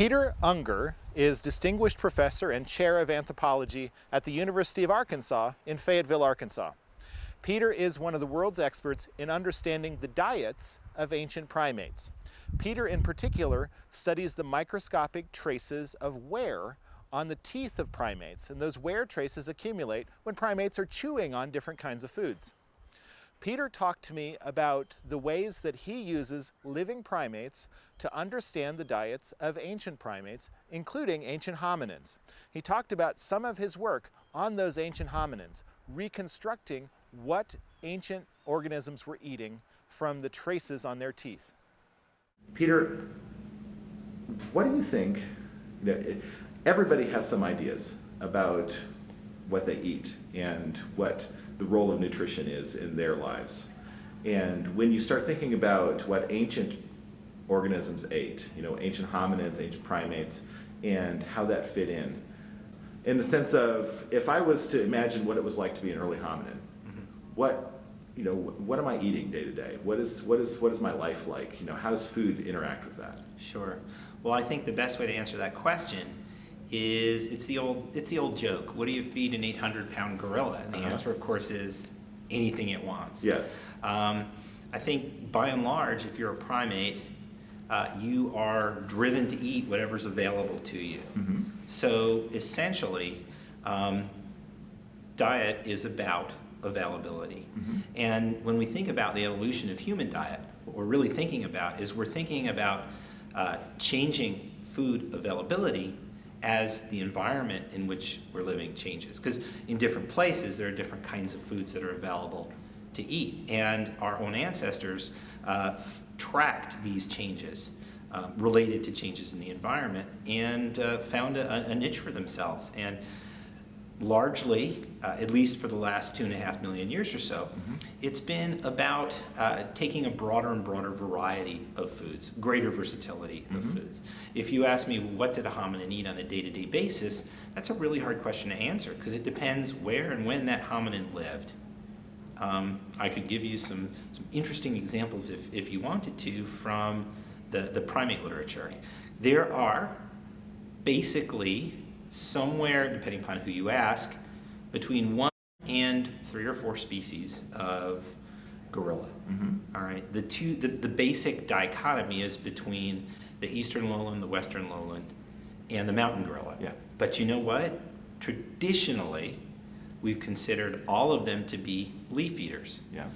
Peter Ungar is Distinguished Professor and Chair of Anthropology at the University of Arkansas in Fayetteville, Arkansas. Peter is one of the world's experts in understanding the diets of ancient primates. Peter in particular studies the microscopic traces of wear on the teeth of primates, and those wear traces accumulate when primates are chewing on different kinds of foods. Peter talked to me about the ways that he uses living primates to understand the diets of ancient primates, including ancient hominins. He talked about some of his work on those ancient hominins, reconstructing what ancient organisms were eating from the traces on their teeth. Peter, what do you think? You know, everybody has some ideas about what they eat and what the role of nutrition is in their lives. And when you start thinking about what ancient organisms ate, you know, ancient hominids, ancient primates, and how that fit in, in the sense of if I was to imagine what it was like to be an early hominin, mm -hmm. what you know, what am I eating day to day? What is what is what is my life like? You know, how does food interact with that? Sure. Well, I think the best way to answer that question is it's the old it's the old joke. What do you feed an 800 pound gorilla? And the uh -huh. answer, of course, is anything it wants. Yeah. Um, I think by and large, if you're a primate, uh, you are driven to eat whatever's available to you. Mm -hmm. So essentially, um, diet is about availability. Mm -hmm. And when we think about the evolution of human diet, what we're really thinking about is we're thinking about uh, changing food availability as the environment in which we're living changes. Because in different places, there are different kinds of foods that are available to eat. And our own ancestors uh, tracked these changes um, related to changes in the environment and uh, found a, a, niche for themselves. And largely, uh, at least for the last two and a half million years or so, mm -hmm. it's been about uh, taking a broader and broader variety of foods, greater versatility mm -hmm. of mm-hmm. foods. If you ask me, what did a hominin eat on a day-to-day -day basis, that's a really hard question to answer because it depends where and when that hominin lived. Um, I could give you some, some interesting examples if, if you wanted to from the, the primate literature. There are basically somewhere, depending upon who you ask, between one and three or four species of gorilla. Mm -hmm. All right. The two, the, the basic dichotomy is between the eastern lowland, the western lowland, and the mountain gorilla. Yeah. But you know what? Traditionally, we've considered all of them to be leaf eaters. Yeah.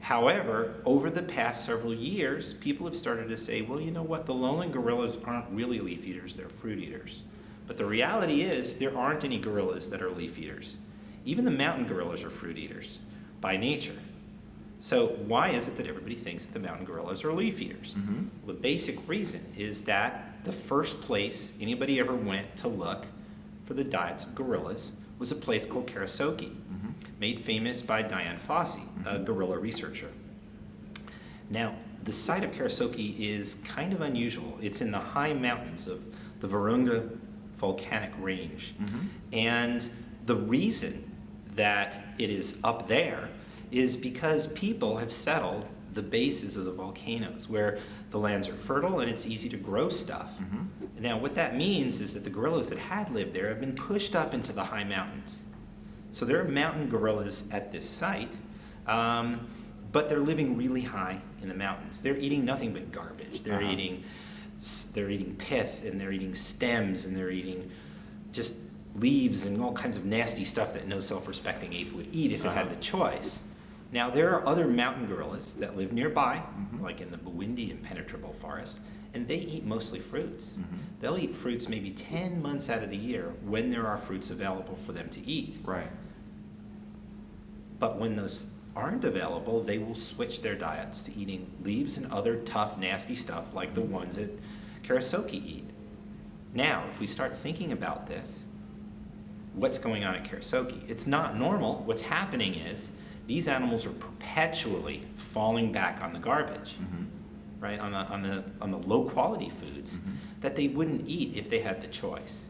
However, over the past several years, people have started to say, well, you know what? The lowland gorillas aren't really leaf eaters; they're fruit eaters. But the reality is there aren't any gorillas that are leaf eaters. Even the mountain gorillas are fruit eaters by nature. So why is it that everybody thinks that the mountain gorillas are leaf eaters? Mm -hmm. The basic reason is that the first place anybody ever went to look for the diets of gorillas was a place called Karisoke, mm -hmm. made famous by Dian Fossey, mm -hmm. a mm-hmm. gorilla researcher. Now, the site of Karisoke is kind of unusual. It's in the high mountains of the Virunga volcanic range. Mm -hmm. And the reason that it is up there is because people have settled the bases of the volcanoes where the lands are fertile and it's easy to grow stuff. Mm -hmm. Now what that means is that the gorillas that had lived there have been pushed up into the high mountains. So there are mountain gorillas at this site, um, but they're living really high in the mountains. They're eating nothing but garbage. They're uh -huh. eating they're eating pith and they're eating stems and they're eating just leaves and all kinds of nasty stuff that no self-respecting ape would eat if it had the choice. Now there are other mountain gorillas that live nearby, mm -hmm. like in the Bwindi impenetrable forest, and they eat mostly fruits. Mm -hmm. They'll eat fruits maybe 10 months out of the year when there are fruits available for them to eat. Right. But when those aren't available, they will switch their diets to eating leaves and other tough, nasty stuff like the ones that Karisoke eat. Now, if we start thinking about this, what's going on at Karisoke? It's not normal. What's happening is these animals are perpetually falling back on the garbage, mm -hmm. right? On the, on the, on the low quality foods mm -hmm. that they wouldn't eat if they had the choice.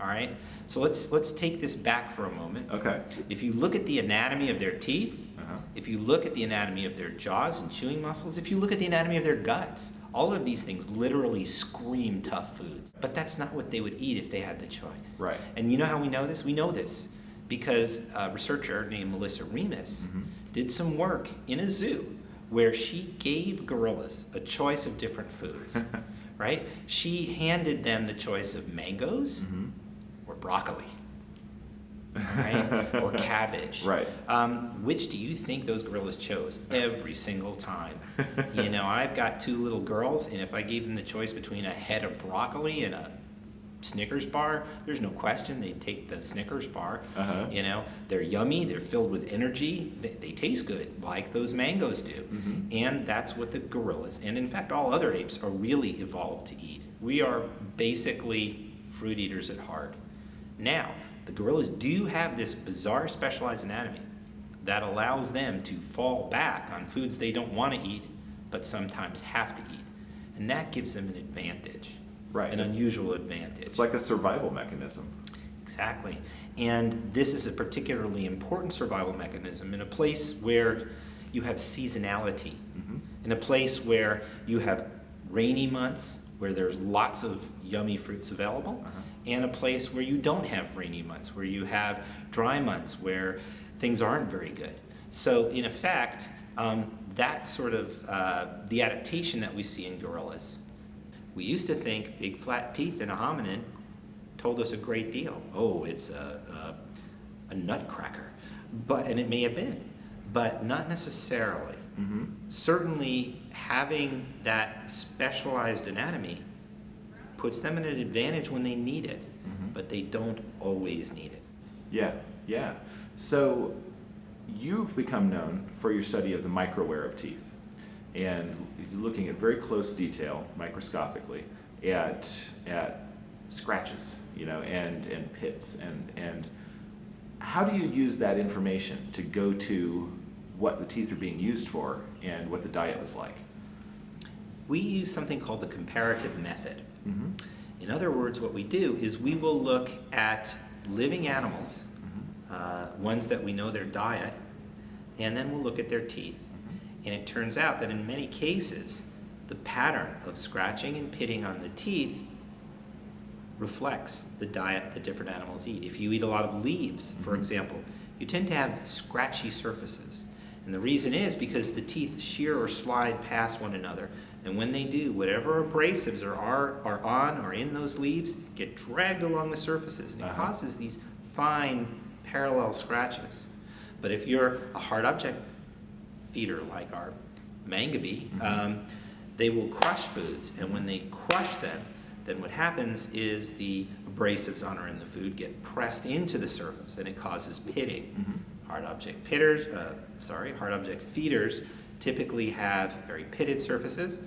All right? So let's, let's take this back for a moment. Okay. If you look at the anatomy of their teeth, uh -huh. if you look at the anatomy of their jaws and chewing muscles, if you look at the anatomy of their guts, All of these things literally scream tough foods. But that's not what they would eat if they had the choice. Right. And you know how we know this? We know this because a researcher named Melissa Remis Mm-hmm. did some work in a zoo where she gave gorillas a choice of different foods, right? She handed them the choice of mangoes Mm-hmm. or broccoli, right? or cabbage. Right. Um, which do you think those gorillas chose every single time? you know, I've got two little girls, and if I gave them the choice between a head of broccoli and a Snickers bar, there's no question they'd take the Snickers bar. Uh-huh. You know, they're yummy, they're filled with energy, they, they taste good, like those mangoes do. Mm-hmm. And that's what the gorillas, and in fact, all other apes, are really evolved to eat. We are basically fruit eaters at heart. Now, the gorillas do have this bizarre specialized anatomy that allows them to fall back on foods they don't want to eat, but sometimes have to eat. And that gives them an advantage. Right, An it's- unusual advantage. It's like a survival mechanism. Exactly. And this is a particularly important survival mechanism in a place where you have seasonality, mm-hmm. in a place where you have rainy months, where there's lots of yummy fruits available, uh-huh. And a place where you don't have rainy months, where you have dry months, where things aren't very good. So, in effect, um, that's sort of uh, the adaptation that we see in gorillas. We used to think big flat teeth in a hominin told us a great deal. Oh, it's a, a, a nutcracker. But, and it may have been, but not necessarily. Certainly, having that specialized anatomy puts them at an advantage when they need it, mm-hmm. but they don't always need it. Yeah, yeah. So you've become known for your study of the microwear of teeth and looking at very close detail, microscopically, at, at scratches, you know, and, and pits. And, and how do you use that information to go to what the teeth are being used for and what the diet was like? We use something called the comparative method. Mm-hmm. In other words, what we do is we will look at living animals, uh, ones that we know their diet, and then we'll look at their teeth. And it turns out that in many cases, the pattern of scratching and pitting on the teeth reflects the diet that different animals eat. If you eat a lot of leaves, for example, you tend to have scratchy surfaces. And the reason is because the teeth shear or slide past one another. And when they do, whatever abrasives are, are, are on or in those leaves get dragged along the surfaces. And it Uh-huh. causes these fine parallel scratches. But if you're a hard object feeder like our mangabey, um, they will crush foods, and when they crush them, then what happens is the abrasives on or in the food get pressed into the surface, and it causes pitting. Hard object pitters, uh, sorry, hard object feeders typically have very pitted surfaces.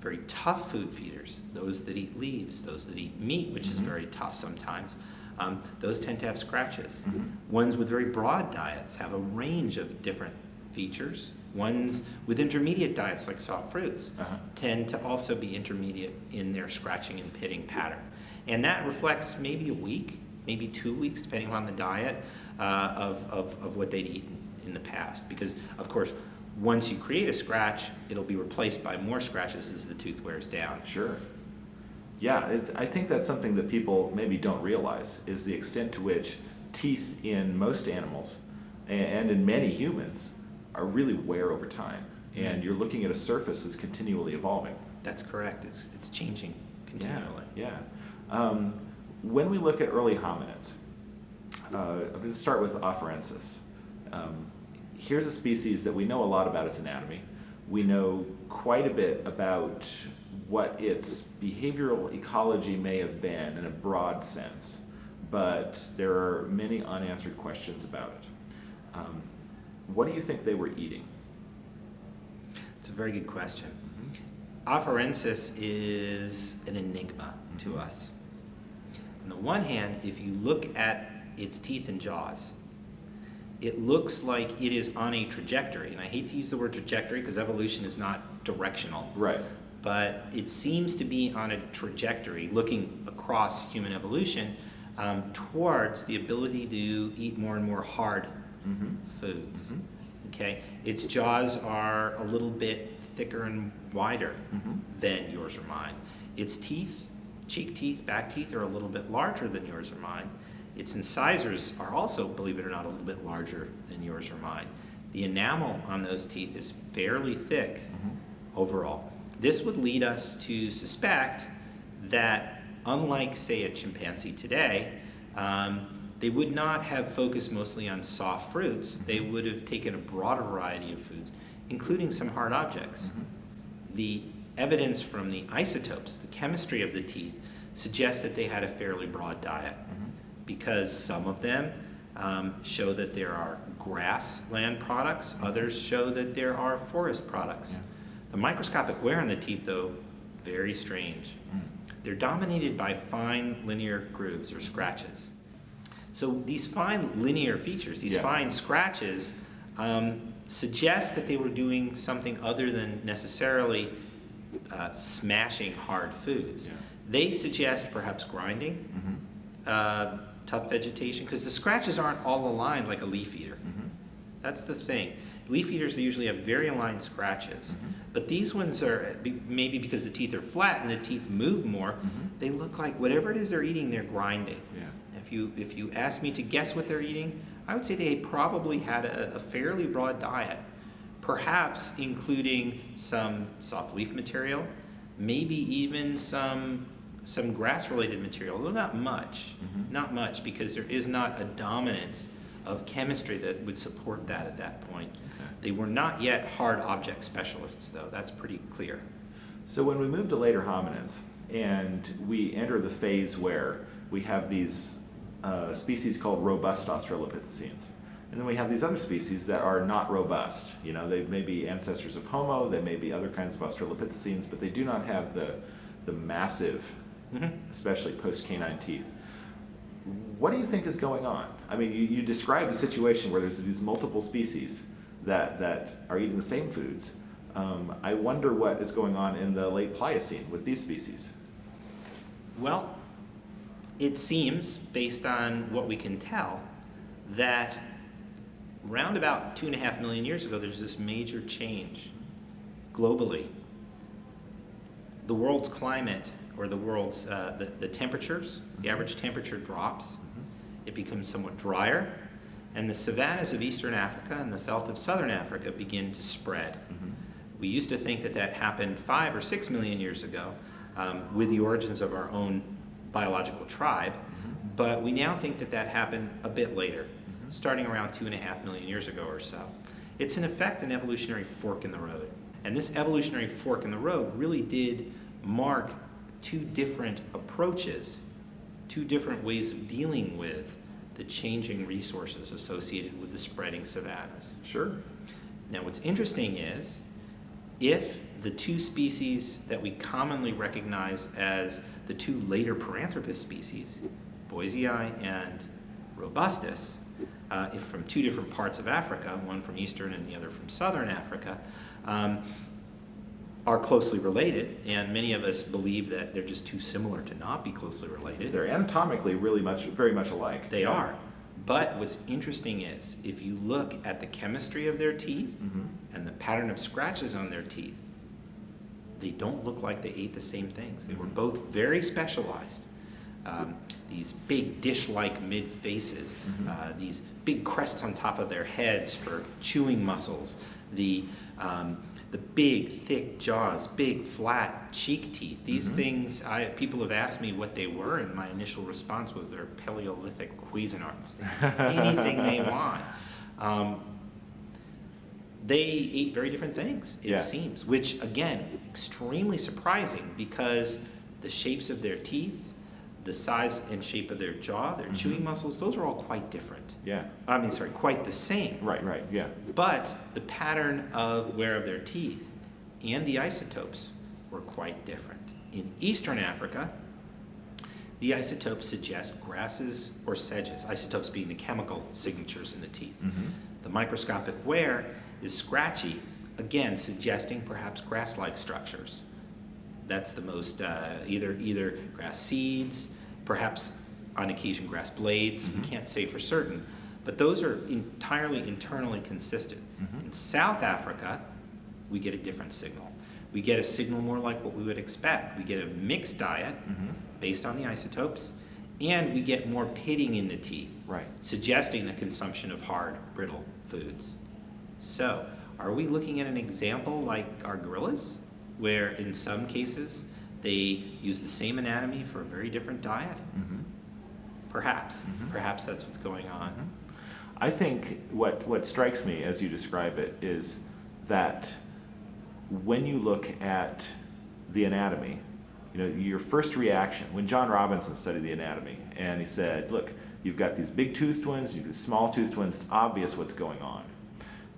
Very tough food feeders, those that eat leaves, those that eat meat, which is very tough sometimes, um, those tend to have scratches. Ones with very broad diets have a range of different features. Ones with intermediate diets, like soft fruits, Uh-huh. tend to also be intermediate in their scratching and pitting pattern. And that reflects maybe a week, maybe two weeks, depending on the diet uh, of, of, of what they'd eaten in the past. Because, of course, once you create a scratch, it'll be replaced by more scratches as the tooth wears down. Sure. Yeah, it's, I think that's something that people maybe don't realize is the extent to which teeth in most animals and in many humans are really wear over time. And you're looking at a surface that's continually evolving. That's correct. It's, it's changing continually. Yeah. yeah. Um, when we look at early hominids, uh, I'm going to start with Afarensis. Um, here's a species that we know a lot about its anatomy. We know quite a bit about what its behavioral ecology may have been in a broad sense, but there are many unanswered questions about it. Um, what do you think they were eating? It's a very good question. Afarensis is an enigma to us. On the one hand, if you look at its teeth and jaws, it looks like it is on a trajectory. And I hate to use the word trajectory because evolution is not directional. Right. But it seems to be on a trajectory looking across human evolution um, towards the ability to eat more and more hard Mm-hmm. foods. Okay, its jaws are a little bit thicker and wider than yours or mine. Its teeth, cheek teeth, back teeth are a little bit larger than yours or mine. Its incisors are also, believe it or not, a little bit larger than yours or mine. The enamel on those teeth is fairly thick mm-hmm. overall. This would lead us to suspect that, unlike, say, a chimpanzee today, um, they would not have focused mostly on soft fruits. They mm-hmm. would have taken a broader variety of foods, including some hard objects. Mm-hmm. The evidence from the isotopes, the chemistry of the teeth, suggests that they had a fairly broad diet because some of them um, show that there are grassland products, others show that there are forest products. Yeah. The microscopic wear on the teeth, though, very strange. They're dominated by fine linear grooves or scratches. So these fine linear features, these Yeah. fine scratches, um, suggest that they were doing something other than necessarily uh, smashing hard foods. Yeah. They suggest perhaps grinding, uh, tough vegetation, because the scratches aren't all aligned like a leaf eater. Mm-hmm. That's the thing. Leaf eaters usually have very aligned scratches, mm-hmm. but these ones are maybe because the teeth are flat and the teeth move more. Mm-hmm. They look like whatever it is they're eating, they're grinding. Yeah. If you if you ask me to guess what they're eating, I would say they probably had a, a fairly broad diet, perhaps including some soft leaf material, maybe even some some grass-related material, though not much, not much, because there is not a dominance of chemistry that would support that at that point. They were not yet hard object specialists, though. That's pretty clear. So when we move to later hominids and we enter the phase where we have these uh, species called robust Australopithecines, and then we have these other species that are not robust. You know, they may be ancestors of Homo, they may be other kinds of Australopithecines, but they do not have the, the massive, Mhm. especially post-canine teeth. What do you think is going on? I mean, you, you describe a situation where there's these multiple species that, that are eating the same foods. Um, I wonder what is going on in the late Pliocene with these species. Well, it seems, based on what we can tell, that round about two and a half million years ago, there's this major change globally. The world's climate, or the world's, uh, the, the temperatures, the mm-hmm. average temperature drops. Mm-hmm. It becomes somewhat drier, and the savannas of eastern Africa and the veldt of southern Africa begin to spread. Mm-hmm. We used to think that that happened five or six million years ago um, with the origins of our own biological tribe, but we now think that that happened a bit later, starting around two and a half million years ago or so. It's in effect an evolutionary fork in the road. And this evolutionary fork in the road really did mark two different approaches, two different ways of dealing with the changing resources associated with the spreading savannas. Sure. Now, what's interesting is if the two species that we commonly recognize as the two later Paranthropus species, Boisei and Robustus, uh, if from two different parts of Africa, one from eastern and the other from southern Africa, um, are closely related, and many of us believe that they're just too similar to not be closely related. They're anatomically really much, very much alike. They are. But what's interesting is if you look at the chemistry of their teeth Mhm. and the pattern of scratches on their teeth, they don't look like they ate the same things. They were both very specialized. Um, these big dish-like mid-faces, uh, these big crests on top of their heads for chewing muscles, the, um, the big, thick jaws, big, flat cheek teeth. These things, I, people have asked me what they were, and my initial response was they're Paleolithic Cuisinarts. Eat anything they want. Um, they ate very different things, it Yeah. seems, which again, extremely surprising because the shapes of their teeth, the size and shape of their jaw, their mm-hmm. chewing muscles, those are all quite different. Yeah. I mean, sorry, quite the same. Right, right, yeah. But the pattern of wear of their teeth and the isotopes were quite different. In eastern Africa, the isotopes suggest grasses or sedges, isotopes being the chemical signatures in the teeth. Mm-hmm. The microscopic wear is scratchy, again suggesting perhaps grass-like structures. That's the most, uh, either, either grass seeds, perhaps on occasion grass blades, we can't say for certain, but those are entirely internally consistent. In South Africa, we get a different signal. We get a signal more like what we would expect. We get a mixed diet Mhm. based on the isotopes, and we get more pitting in the teeth, Right. suggesting the consumption of hard, brittle foods. So, are we looking at an example like our gorillas, where in some cases they use the same anatomy for a very different diet? Mhm. Perhaps. Mhm. Perhaps that's what's going on. I think what, what strikes me as you describe it is that when you look at the anatomy, you know, your first reaction, when John Robinson studied the anatomy, and he said, look, you've got these big toothed ones, you've got small toothed ones, it's obvious what's going on.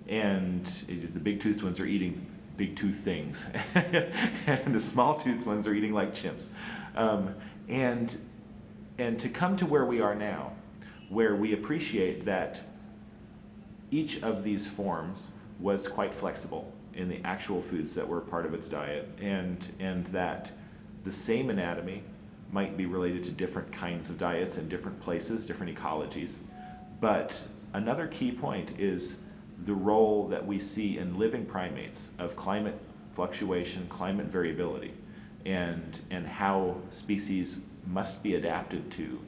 And the big toothed ones are eating big tooth things, and the small toothed ones are eating like chimps. Um, and, and to come to where we are now, where we appreciate that each of these forms was quite flexible in the actual foods that were part of its diet, and, and that the same anatomy might be related to different kinds of diets in different places, different ecologies. But another key point is the role that we see in living primates of climate fluctuation, climate variability, and, and how species must be adapted to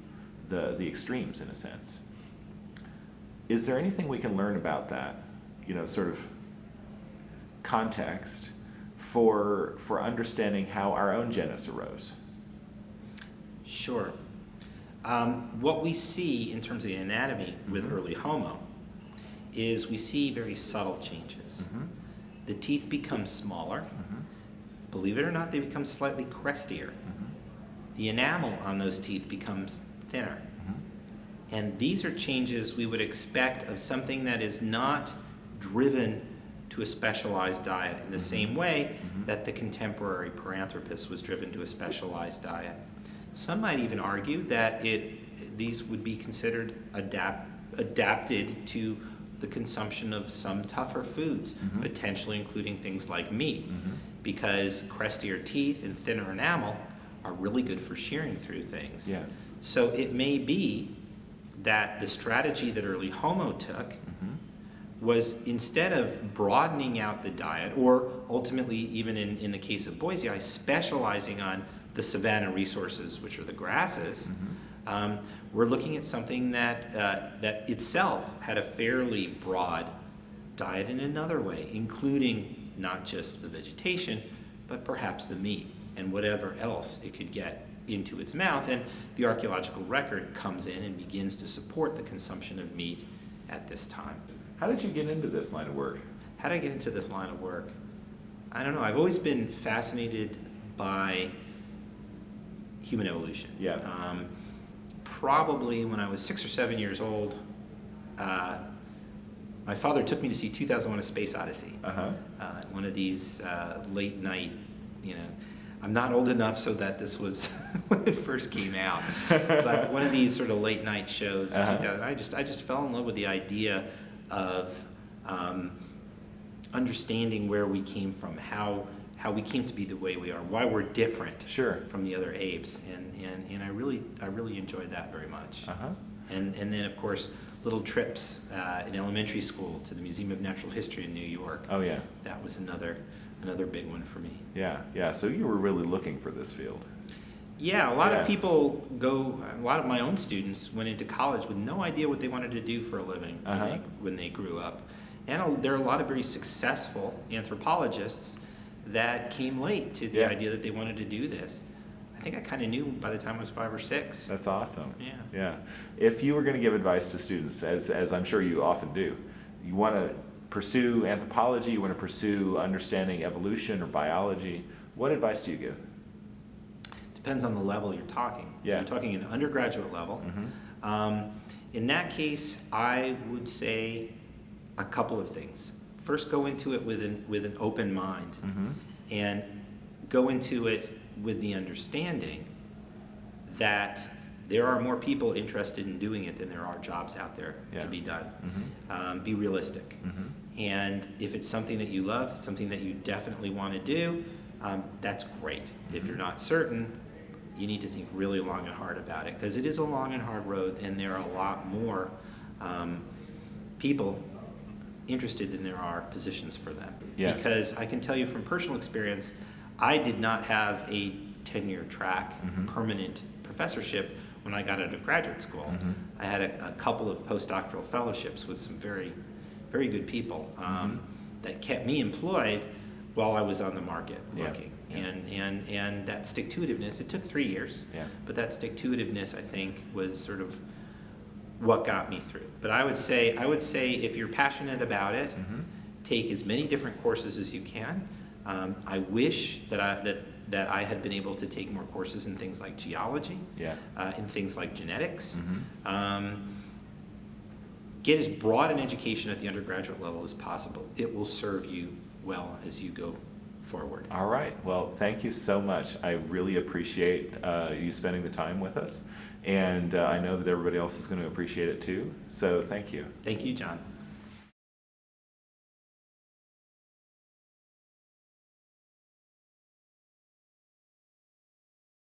the, the extremes in a sense. Is there anything we can learn about that, you know, sort of context for, for understanding how our own genus arose? Sure. Um, what we see in terms of the anatomy with Mhm. early Homo is we see very subtle changes. Mhm. The teeth become smaller. Mhm. Believe it or not, they become slightly crestier. Mhm. The enamel on those teeth becomes thinner. Mhm. And these are changes we would expect of something that is not driven to a specialized diet in the Mhm. same way Mhm. that the contemporary Paranthropus was driven to a specialized diet. Some might even argue that it, these would be considered adapt, adapted to the consumption of some tougher foods, Mhm. potentially including things like meat, Mhm. because crestier teeth and thinner enamel are really good for shearing through things. Yeah. So it may be that the strategy that early Homo took Mhm. was instead of broadening out the diet, or ultimately, even in, in the case of Boisei, specializing on the savanna resources, which are the grasses, Mhm. um, we're looking at something that, uh, that itself had a fairly broad diet in another way, including not just the vegetation, but perhaps the meat and whatever else it could get into its mouth. And the archaeological record comes in and begins to support the consumption of meat at this time. How did you get into this line of work? How did I get into this line of work? I don't know. I've always been fascinated by human evolution. Yeah. Um, probably when I was six or seven years old, uh, my father took me to see 2001: A Space Odyssey. Uh-huh. Uh, one of these uh, late night, you know. I'm not old enough so that this was when it first came out, but one of these sort of late night shows. Uh-huh. I just I just fell in love with the idea of um, understanding where we came from, how how we came to be the way we are, why we're different Sure. from the other apes, and, and, and I really I really enjoyed that very much. Uh-huh. And and then of course little trips uh, in elementary school to the Museum of Natural History in New York. Oh, yeah. That was another another big one for me. Yeah, yeah. So you were really looking for this field. Yeah, a lot Yeah. of people go. A lot of my own students went into college with no idea what they wanted to do for a living when, Uh-huh. they, when they grew up, and a- there are a lot of very successful anthropologists that came late to the Yeah. idea that they wanted to do this. I think I kind of knew by the time I was five or six. That's awesome. Yeah. Yeah. If you were going to give advice to students, as, as I'm sure you often do, you want to pursue anthropology, you want to pursue understanding evolution or biology, what advice do you give? Depends on the level you're talking. Yeah. You're talking an undergraduate level. Mm -hmm. Um, in that case, I would say a couple of things. First, go into it with an, with an open mind Mhm. and go into it with the understanding that there are more people interested in doing it than there are jobs out there Yeah. to be done. Mhm. Um, be realistic. Mhm. And if it's something that you love, something that you definitely want to do, um, that's great. If you're not certain, you need to think really long and hard about it because it is a long and hard road, and there are a lot more um, people interested than there are positions for them. Yeah. Because I can tell you from personal experience, I did not have a tenure track, Mhm. permanent professorship when I got out of graduate school. Mhm. I had a, a couple of postdoctoral fellowships with some very, very good people um, that kept me employed while I was on the market Yeah, looking. yeah. And, and, and that stick to itiveness, it took three years, Yeah. but that stick to itiveness, I think, was sort of what got me through. But I would say, I would say if you're passionate about it, Mhm. take as many different courses as you can. Um, I wish that I, that, that I had been able to take more courses in things like geology, Yeah. uh, in things like genetics. Mhm. Um, get as broad an education at the undergraduate level as possible. It will serve you well as you go forward. All right. Well, thank you so much. I really appreciate uh, you spending the time with us. And uh, I know that everybody else is going to appreciate it too. So thank you. Thank you, John.